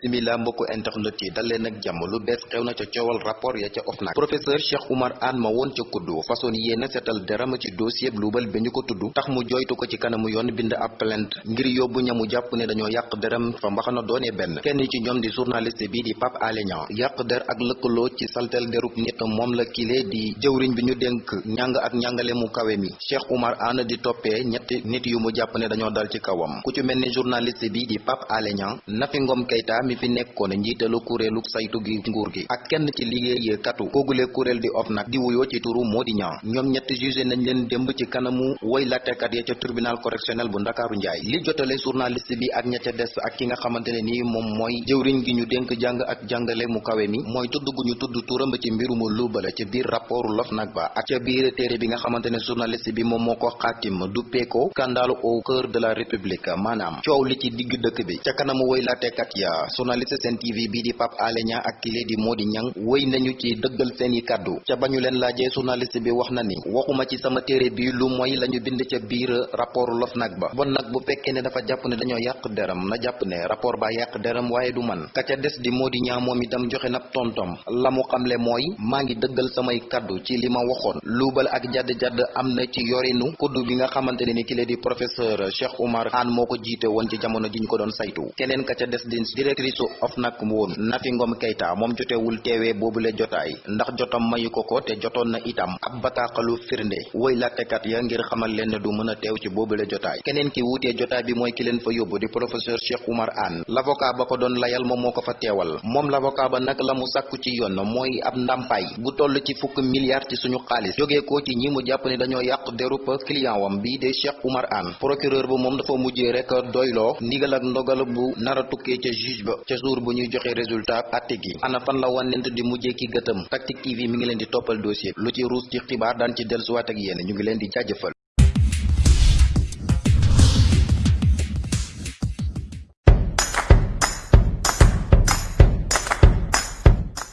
bisimila mbokku internet yi dal leen ak jàmm lu bees xew na ca coowal rapport ya ca OFNAC. Professeur Cheikh Oumar Anne ma woon ca kuddu façon yéena seetal deram ci dossier luubal bi ñu ko tax mu joytu ko ci kanamu yoon bind ab plainte ngir yóbbu ñamu jàpp ne dañoo yàq deram fa mbaxana doone benn. Kenn ci ñoom di journaliste bi di Pape Alé yàq der ak lëkkaloo ci saltel derub nit moom la kile di jëwriñ bi ñu dénk ñàng ak ñàngale mu kawe mi. Cheikh Oumar Anne di toppee ñetti nit yu mu jàpp ne dañoo dal ci kawam. Ku ci mel ni journaliste bi di Pape Alé Nafi Ngom Keïta mi fi nekkoon njiitalu kuréelu saytu gi nguur gi ak kenn ci liggéeykatu koogule kuréel di OFNAC di wuyoo ci turu Mody Niang ñoom ñett jugé nañ leen démb ci kanamu ya ca tribunal correctionnel bu Ndakaaru Njaay. Li jotale journaliste bi ak ña ca des ak ki nga xamante ne nii moom mooy jëwriñ gi ñu dénk jàng ak jàngale mu kawe mi mooy tudd gu ñu tudd turam ci ca biir rapportu l'OFNAC ba ak ca biir téere bi nga xamante ne journaliste bi moom moo ko xaatim duppee ko scandale au cœur de la république maanaam coow li ci digg bi. Ca kanamu ya journaliste Sen TV bii di Pape Alé Niang ak kile di Mody Niang woy nañu ci dëggal seeni kàddu. Ca bañu leen laajee journaliste bi wax na ni waxuma ci sama téere bi lu mooy lañu bind ca biir rapport l'OFNAC ba. Bon nag bu fekkee ne dafa jàpp ne dañoo yàq deram na jàpp ne rapport ba yàq deram waaye du man. Ka ca des di Mody Niang moom itam joxe nab tontom. La mu xamle mooy maa ngi dëggal samay kàddu ci li ma waxoon. Luubal ak jadd-jadd am na ci yorinu kuddu bi nga xamante ne ni kile di professeur Cheikh Oumar Anne moo ko jiite woon ci jamono ji ko doon saytu. Keneen ka ca des di directrice OFNAC woon Nafi Ngom Keïta moom jotewul teewee boobule jotaay ndax jotam mayu ko te na itam ab bataaxalu firnde woy lattekat ya ngir xamal leen ne du mën a teew ci boobule jotaay. Keneen ki jotaay bi mooy ki leen fa yóbbu di professeur Cheikh Oumar Anne. L'avocat ba ko doon layal moom moo ko fa teewal. Moom l'avocat ba nag la mu sàkku ci yoon mooy ab ndàmpaay bu toll ci fukk milliards ci suñu ko ci ñi mu client wam bii de Cheikh Oumar Anne. Procureur ba moom dafa mujjee rek doyloo ndigal ak ndogal bu nara tukkee ca juge ba ca jour bu ñuy joxe résultat atte gi. Ana fan la wànnent di mujjee ki gëtëm? Tactic TV mi ngi leen di toppal dossier. Lu ci ruus ci xibaar daan ci dellusiwaat ak yéen. Ñu ngi leen di jaajëfal